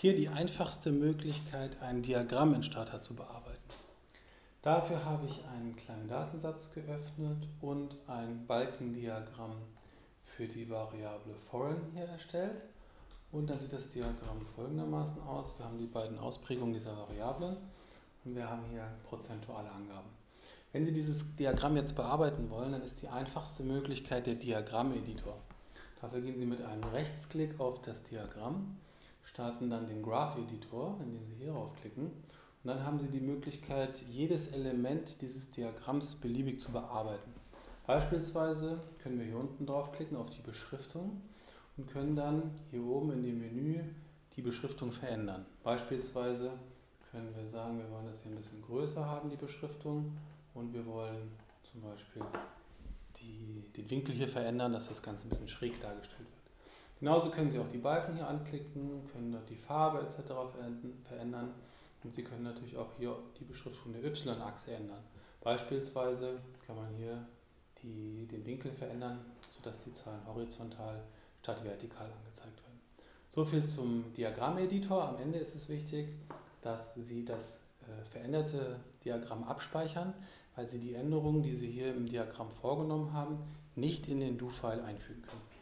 Hier die einfachste Möglichkeit, ein Diagramm in Starter zu bearbeiten. Dafür habe ich einen kleinen Datensatz geöffnet und ein Balkendiagramm für die Variable foreign hier erstellt. Und dann sieht das Diagramm folgendermaßen aus. Wir haben die beiden Ausprägungen dieser Variablen und wir haben hier prozentuale Angaben. Wenn Sie dieses Diagramm jetzt bearbeiten wollen, dann ist die einfachste Möglichkeit der Diagrammeditor. Dafür gehen Sie mit einem Rechtsklick auf das Diagramm, starten dann den Graph-Editor, indem Sie hier raufklicken und dann haben Sie die Möglichkeit, jedes Element dieses Diagramms beliebig zu bearbeiten. Beispielsweise können wir hier unten draufklicken auf die Beschriftung und können dann hier oben in dem Menü die Beschriftung verändern. Beispielsweise können wir sagen, wir wollen das hier ein bisschen größer haben, die Beschriftung, und wir wollen zum Beispiel die, den Winkel hier verändern, dass das Ganze ein bisschen schräg dargestellt wird. Genauso können Sie auch die Balken hier anklicken, können dort die Farbe etc. verändern und Sie können natürlich auch hier die Beschriftung der Y-Achse ändern. Beispielsweise kann man hier die, den Winkel verändern, sodass die Zahlen horizontal statt vertikal angezeigt werden. So viel zum Diagrammeditor. Am Ende ist es wichtig, dass Sie das äh, veränderte Diagramm abspeichern, weil Sie die Änderungen, die Sie hier im Diagramm vorgenommen haben, nicht in den Do-File einfügen können.